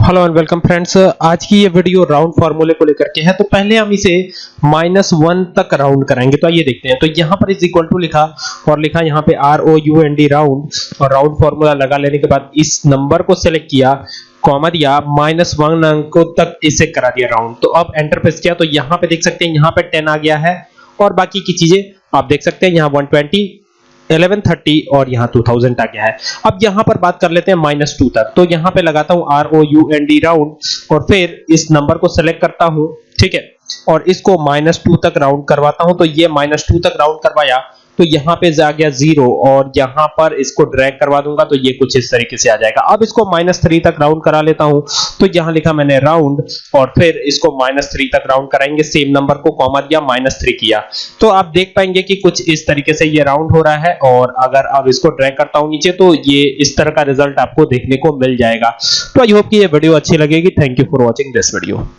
Hello and welcome friends आज की ये वीडियो राउंड फार्मूले को लेकर के है तो पहले हम इसे माइनस वन तक राउंड कराएँगे। तो आइए देखते हैं। तो यहाँ पर इज़ इक्वल टू लिखा और लिखा यहाँ पे R O U N D round और राउंड फार्मूला लगा लेने के बाद इस नंबर को सिलेक्ट किया कॉमा दिया माइनस वन अंकों तक इसे करा दिया राउंड तो अब एंटर प्रेस किया तो यहाँ पे देख सकते हैं, यहाँ पे टेन आ गया है और बाकी की चीज़ें आप देख सकते हैं। यहाँ वन ट्वेंटी 1130 और यहाँ 2000 आ गया है। अब यहाँ पर बात कर लेते हैं माइनस टू तक। तो यहाँ पे लगाता हूँ R O U N D round और फिर इस नंबर को सेलेक्ट करता हूँ, ठीक है? और इसको माइनस टू तक राउंड करवाता हूँ। तो ये माइनस टू तक राउंड करवाया। तो यहाँ पे आ गया ज़ीरो और यहाँ पर इसको ड्रैग करवा दूँगा तो ये कुछ इस तरीके से आ जाएगा। अब इसको माइनस थ्री तक राउंड करा लेता हूँ। तो यहाँ लिखा मैंने राउंड और फिर इसको माइनस थ्री तक राउंड कराएँगे। सेम नंबर को कॉमा दिया माइनस थ्री किया। तो आप देख पाएँगे कि कुछ इस तरीके से ये राउंड हो रहा है और अगर अब इसको ड्रैग करता हूँ नीचे तो ये इस तरह का रिज़ल्ट आपको देखने को मिल जाएगा। तो आई होप कि ये वीडियो अच्छी लगेगी। Thank you for watching this video